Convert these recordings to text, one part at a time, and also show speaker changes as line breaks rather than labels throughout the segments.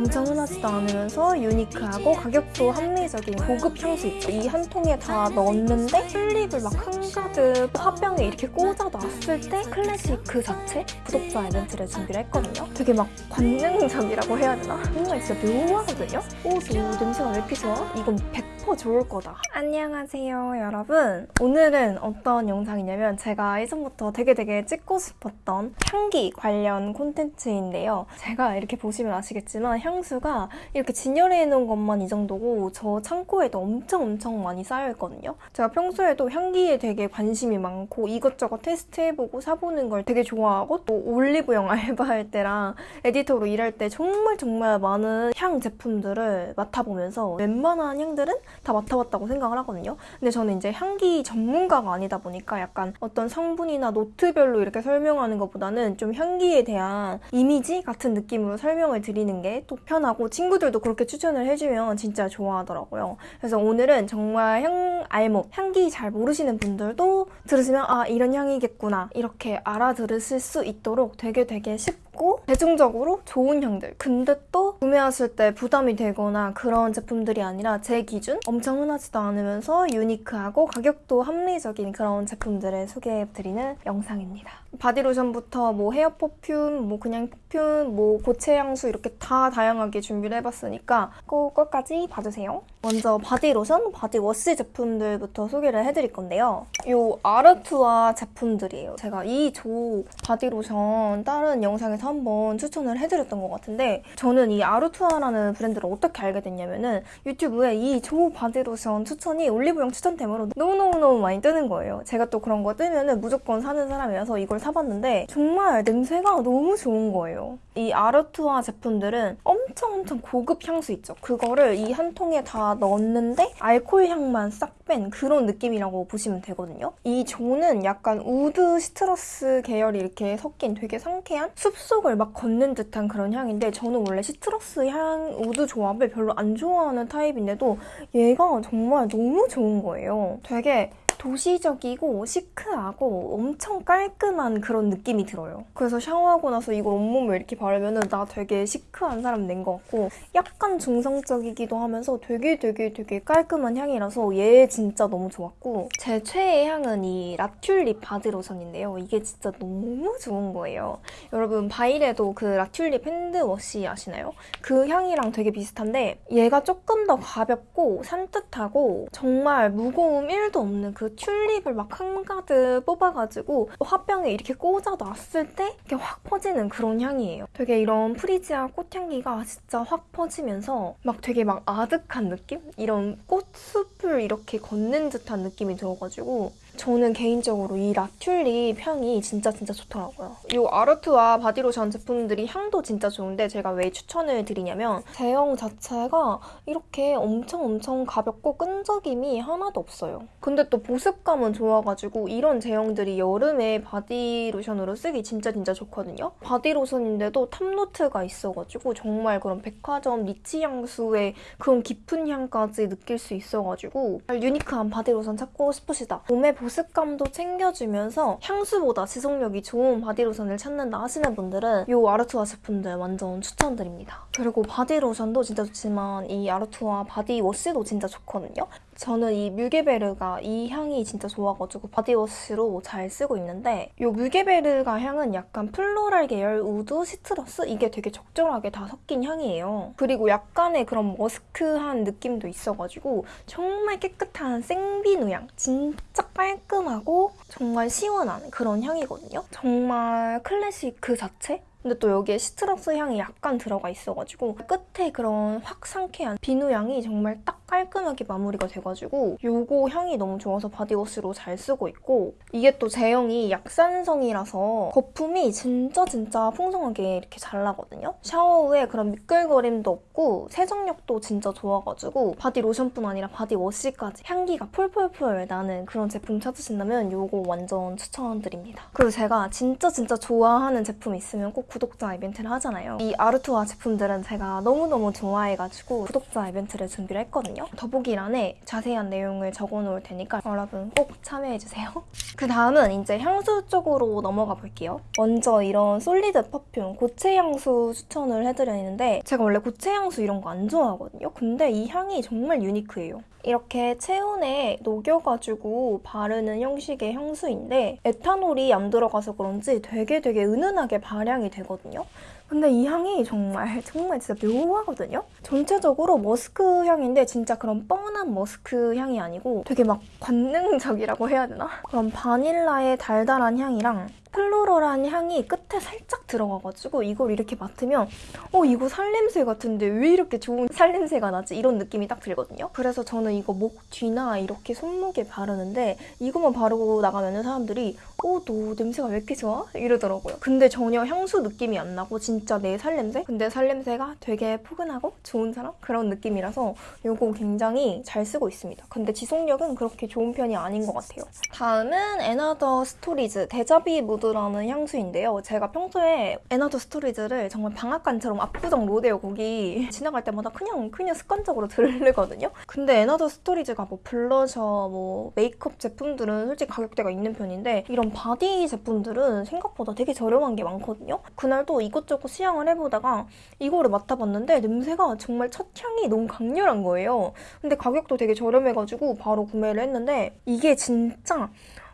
엄청 흔하지도 않으면서 유니크하고 가격도 합리적인 고급 향수 있죠. 이 한 통에 다 넣었는데 튤립을 막 한가득 화병에 이렇게 꽂아 놨을 때 클래식 그 자체 구독자 이벤트를 준비를 했거든요. 되게 막 관능적이라고 해야 되나? 뭔가 진짜 묘하거든요? 오, 저 냄새가 왜 좋아? 이건 100% 좋을 거다. 안녕하세요, 여러분. 오늘은 어떤 영상이냐면 제가 예전부터 되게 되게 찍고 싶었던 향기 관련 콘텐츠인데요. 제가 이렇게 보시면 아시겠지만 향수가 이렇게 진열해 놓은 것만 이 정도고 저 창고에도 엄청 엄청 많이 쌓여 있거든요. 제가 평소에도 향기에 되게 관심이 많고 이것저것 테스트해보고 사보는 걸 되게 좋아하고 또 올리브영 알바할 때랑 에디터로 일할 때 정말 정말 많은 향 제품들을 맡아보면서 웬만한 향들은 다 맡아봤다고 생각을 하거든요. 근데 저는 이제 향기 전문가가 아니다 보니까 약간 어떤 성분이나 노트별로 이렇게 설명하는 것보다는 좀 향기에 대한 이미지 같은 느낌으로 설명을 드리는 게 또 편하고 친구들도 그렇게 추천을 해주면 진짜 좋아하더라고요. 그래서 오늘은 정말 향 알목, 향기 잘 모르시는 분들도 들으시면 아 이런 향이겠구나 이렇게 알아들으실 수 있도록 되게 되게 쉽고 대중적으로 좋은 향들 근데 또 구매하실 때 부담이 되거나 그런 제품들이 아니라 제 기준 엄청 흔하지도 않으면서 unique하고 가격도 합리적인 그런 제품들을 소개해드리는 영상입니다. 바디로션부터 뭐 hair perfume, 뭐 그냥 perfume, 뭐 고체 향수 이렇게 다 다양하게 준비를 해봤으니까 꼭 끝까지 봐주세요. 먼저 바디로션, 바디워시 제품들부터 소개를 해드릴 건데요. 이 아르투아 제품들이에요. 제가 이 조 바디로션 다른 영상에서 한번 추천을 해드렸던 것 같은데 저는 이 아르투아라는 브랜드를 어떻게 알게 됐냐면 은 유튜브에 이 조 바디로션 추천이 올리브영 추천템으로 너무너무너무 많이 뜨는 거예요. 제가 또 그런 거 뜨면 은 무조건 사는 사람이라서 이걸 사봤는데 정말 냄새가 너무 좋은 거예요. 이 아르투아 제품들은 엄청 엄청 고급 향수 있죠. 그거를 이 한 통에 다 넣었는데 알코올 향만 싹 뺀 그런 느낌이라고 보시면 되거든요. 이 조는 약간 wood citrus 계열이 이렇게 섞인 되게 상쾌한 숲속을 막 걷는 듯한 그런 향인데 저는 원래 citrus 향 wood 조합을 별로 안 좋아하는 타입인데도 얘가 정말 너무 좋은 거예요. 되게 도시적이고 시크하고 엄청 깔끔한 그런 느낌이 들어요. 그래서 샤워하고 나서 이걸 온몸에 이렇게 바르면 나 되게 시크한 사람 된 것 같고 약간 중성적이기도 하면서 되게 되게 되게 깔끔한 향이라서 얘 진짜 너무 좋았고 제 최애 향은 이 라튤립 바디 로션인데요. 이게 진짜 너무 좋은 거예요. 여러분 바이레도 그 라튤립 hand wash 아시나요? 그 향이랑 되게 비슷한데 얘가 조금 더 가볍고 산뜻하고 정말 무거움 1도 없는 그 튤립을 막 한가득 뽑아가지고 화병에 이렇게 꽂아놨을 때 이렇게 확 퍼지는 그런 향이에요. 되게 이런 프리지아 꽃향기가 진짜 확 퍼지면서 막 되게 막 아득한 느낌? 이런 꽃숲을 이렇게 걷는 듯한 느낌이 들어가지고 저는 개인적으로 이 라튤립 향이 진짜 진짜 좋더라고요. 이 아르투아 바디로션 제품들이 향도 진짜 좋은데 제가 왜 추천을 드리냐면 제형 자체가 이렇게 엄청 엄청 가볍고 끈적임이 하나도 없어요. 근데 또 보습감은 좋아가지고 이런 제형들이 여름에 바디로션으로 쓰기 진짜 진짜 좋거든요. 바디로션인데도 top note가 있어가지고 정말 그런 백화점 niche 향수의 그런 깊은 향까지 느낄 수 있어가지고 unique한 바디로션 찾고 싶으시다. 몸에 보습감도 챙겨주면서 향수보다 지속력이 좋은 바디로션을 찾는다 하시는 분들은 이 아르투아 제품들 완전 추천드립니다. 그리고 바디로션도 진짜 좋지만 이 아르투아 바디워시도 진짜 좋거든요. 저는 이 뮤게베르가 이 향이 진짜 좋아가지고 바디워시로 잘 쓰고 있는데 이 뮤게베르가 향은 약간 floral 계열 wood, citrus 이게 되게 적절하게 다 섞인 향이에요. 그리고 약간의 그런 musk한 느낌도 있어가지고 정말 깨끗한 생비누 향 진짜 깔끔하고 정말 시원한 그런 향이거든요. 정말 클래식 그 자체? 근데 또 여기에 시트러스 향이 약간 들어가 있어가지고 끝에 그런 확 상쾌한 비누 향이 정말 딱 깔끔하게 마무리가 돼가지고 요거 향이 너무 좋아서 바디워시로 잘 쓰고 있고 이게 또 제형이 약산성이라서 거품이 진짜 진짜 풍성하게 이렇게 잘 나거든요. 샤워 후에 그런 미끌거림도 없고 세정력도 진짜 좋아가지고 바디 로션뿐 아니라 바디워시까지 향기가 폴폴폴 나는 그런 제품 찾으신다면 요거 완전 추천드립니다. 그리고 제가 진짜 진짜 좋아하는 제품 있으면 꼭 구독자 이벤트를 하잖아요. 이 아르투아 제품들은 제가 너무너무 좋아해가지고 구독자 이벤트를 준비를 했거든요. 있거든요. 더보기란에 자세한 내용을 적어놓을 테니까 여러분 꼭 참여해주세요. 그 다음은 이제 향수 쪽으로 넘어가 볼게요. 먼저 이런 솔리드 퍼퓸 고체 향수 추천을 해드리는데 제가 원래 고체 향수 이런 거 안 좋아하거든요. 근데 이 향이 정말 유니크해요. 이렇게 체온에 녹여가지고 바르는 형식의 향수인데 에탄올이 안 들어가서 그런지 되게 되게 은은하게 발향이 되거든요. 근데 이 향이 정말 정말 진짜 묘하거든요. 전체적으로 머스크 향인데 진짜 그런 뻔한 머스크 향이 아니고 되게 막 관능적이라고 해야 되나? 그런 바닐라의 달달한 향이랑 플로럴한 향이 끝에 살짝 들어가가지고 이걸 이렇게 맡으면 어 이거 살냄새 같은데 왜 이렇게 좋은 살냄새가 나지? 이런 느낌이 딱 들거든요. 그래서 저는 이거 목 뒤나 이렇게 손목에 바르는데 이것만 바르고 나가면 사람들이 어 너 냄새가 왜 이렇게 좋아? 이러더라고요. 근데 전혀 향수 느낌이 안 나고 진짜 내 살냄새? 근데 살냄새가 되게 포근하고 좋은 사람? 그런 느낌이라서 이거 굉장히 잘 쓰고 있습니다. 근데 지속력은 그렇게 좋은 편이 아닌 것 같아요. 다음은 & Other Stories 데자비 무 드라는 향수인데요. 제가 평소에 & Other Stories를 정말 방앗간처럼 압구정 로데오 거기 지나갈 때마다 그냥 그냥 습관적으로 들르거든요. 근데 & Other Stories가 뭐 블러셔, 뭐 메이크업 제품들은 솔직히 가격대가 있는 편인데 이런 바디 제품들은 생각보다 되게 저렴한 게 많거든요. 그날도 이것저것 시향을 해보다가 이거를 맡아봤는데 냄새가 정말 첫 향이 너무 강렬한 거예요. 근데 가격도 되게 저렴해가지고 바로 구매를 했는데 이게 진짜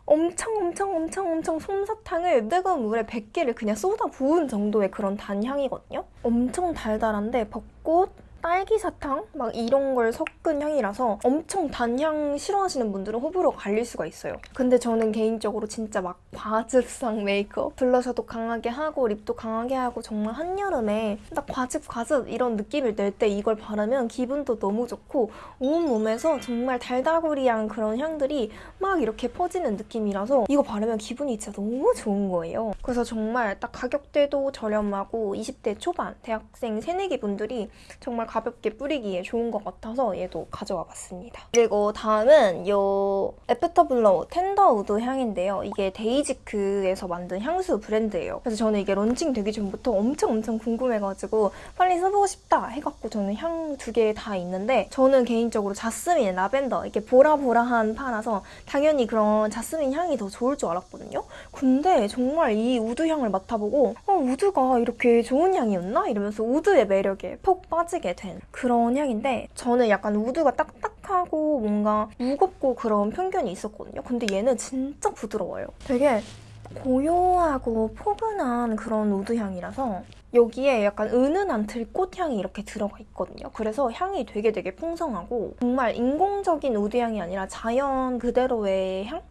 엄청 엄청 엄청 엄청 솜사탕을 뜨거운 물에 100개를 그냥 쏟아 부은 정도의 그런 단향이거든요. 엄청 달달한데 벚꽃, 딸기 사탕 막 이런 걸 섞은 향이라서 엄청 단향 싫어하시는 분들은 호불호 갈릴 수가 있어요. 근데 저는 개인적으로 진짜 막 과즙상 메이크업 블러셔도 강하게 하고 립도 강하게 하고 정말 한여름에 딱 과즙 과즙 이런 느낌을 낼 때 이걸 바르면 기분도 너무 좋고 온몸에서 정말 달달구리한 그런 향들이 막 이렇게 퍼지는 느낌이라서 이거 바르면 기분이 진짜 너무 좋은 거예요. 그래서 정말 딱 가격대도 저렴하고 20대 초반 대학생 새내기 분들이 정말 가볍게 뿌리기에 좋은 것 같아서 얘도 가져와 봤습니다. 그리고 다음은 이 Afterblow Tender Wood 향인데요. 이게 데이지크에서 만든 향수 브랜드예요. 그래서 저는 이게 런칭 되기 전부터 엄청 엄청 궁금해가지고 빨리 써보고 싶다 해갖고 저는 향 두 개 다 있는데 저는 개인적으로 자스민, 라벤더 이렇게 보라보라한 파라서 당연히 그런 자스민 향이 더 좋을 줄 알았거든요. 근데 정말 이 우드 향을 맡아보고 어, 우드가 이렇게 좋은 향이었나? 이러면서 우드의 매력에 푹 빠지게 된 그런 향인데 저는 약간 우드가 딱딱하고 뭔가 무겁고 그런 편견이 있었거든요. 근데 얘는 진짜 부드러워요. 되게 고요하고 포근한 그런 우드 향이라서 여기에 약간 은은한 들꽃 향이 이렇게 들어가 있거든요. 그래서 향이 되게 되게 풍성하고 정말 인공적인 우드 향이 아니라 자연 그대로의 향?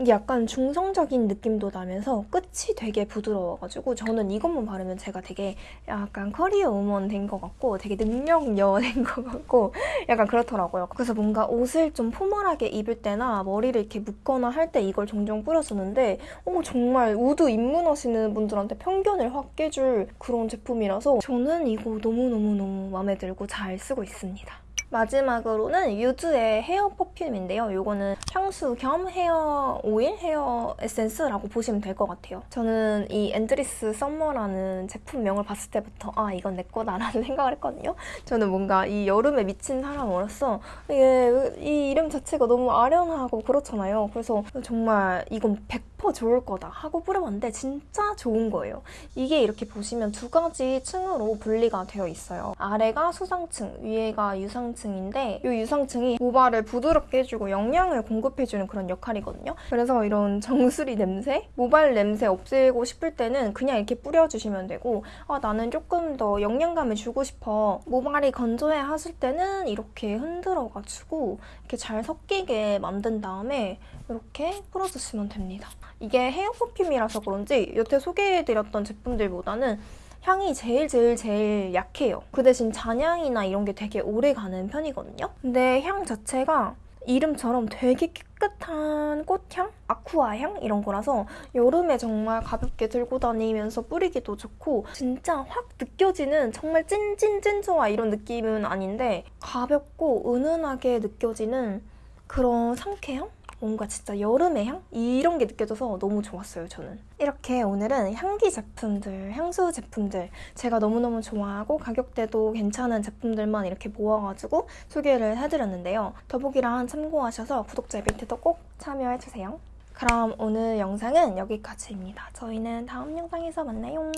이게 약간 중성적인 느낌도 나면서 끝이 되게 부드러워가지고 저는 이것만 바르면 제가 되게 약간 커리어 우먼 된 것 같고 되게 능력녀 된 것 같고 약간 그렇더라고요. 그래서 뭔가 옷을 좀 포멀하게 입을 때나 머리를 이렇게 묶거나 할 때 이걸 종종 뿌렸었는데 어, 정말 우드 입문하시는 분들한테 편견을 확 깨줄 그런 제품이라서 저는 이거 너무너무너무 마음에 들고 잘 쓰고 있습니다. 마지막으로는 유즈의 헤어 퍼퓸인데요. 이거는 향수 겸 헤어 오일, 헤어 에센스라고 보시면 될 것 같아요. 저는 이 Endless Summer라는 제품명을 봤을 때부터 아 이건 내 거다라는 생각을 했거든요. 저는 뭔가 이 여름에 미친 사람으로서 이게 이 이름 자체가 너무 아련하고 그렇잖아요. 그래서 정말 이건 100% 좋을 거다 하고 뿌려봤는데 진짜 좋은 거예요. 이게 이렇게 보시면 두 가지 층으로 분리가 되어 있어요. 아래가 수상층, 위에가 유상층인데 이 유상층이 모발을 부드럽게 해주고 영양을 공급해주는 그런 역할이거든요. 그래서 이런 정수리 냄새, 모발 냄새 없애고 싶을 때는 그냥 이렇게 뿌려주시면 되고 아 나는 조금 더 영양감을 주고 싶어 모발이 건조해 하실 때는 이렇게 흔들어가지고 이렇게 잘 섞이게 만든 다음에 이렇게 풀어주시면 됩니다. 이게 헤어 퍼퓸이라서 그런지 여태 소개해드렸던 제품들보다는 향이 제일 제일 제일 약해요. 그 대신 잔향이나 이런 게 되게 오래 가는 편이거든요. 근데 향 자체가 이름처럼 되게 깨끗한 꽃향? 아쿠아향? 이런 거라서 여름에 정말 가볍게 들고 다니면서 뿌리기도 좋고 진짜 확 느껴지는 정말 찐찐찐 좋아 이런 느낌은 아닌데 가볍고 은은하게 느껴지는 그런 상쾌함? 뭔가 진짜 여름의 향? 이런 게 느껴져서 너무 좋았어요, 저는. 이렇게 오늘은 향기 제품들, 향수 제품들 제가 너무너무 좋아하고 가격대도 괜찮은 제품들만 이렇게 모아가지고 소개를 해드렸는데요. 더보기란 참고하셔서 구독자 이벤트도 꼭 참여해주세요. 그럼 오늘 영상은 여기까지입니다. 저희는 다음 영상에서 만나요.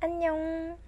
안녕.